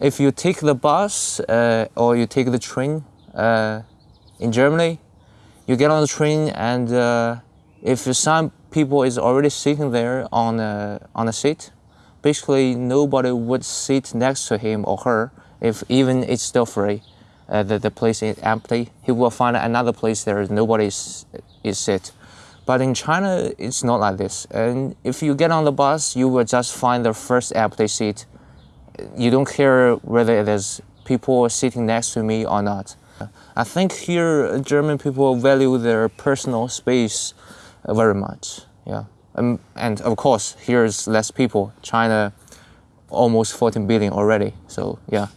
if you take the bus uh, or you take the train uh, in Germany, you get on the train and uh, if some people is already sitting there on a, on a seat, basically nobody would sit next to him or her if even it's still free. Uh, the, the place is empty. He will find another place there nobody is, is sit. But in China, it's not like this. And if you get on the bus, you will just find the first empty seat you don't care whether there's people sitting next to me or not. I think here German people value their personal space very much. Yeah, um, and of course here's less people. China, almost 14 billion already. So yeah.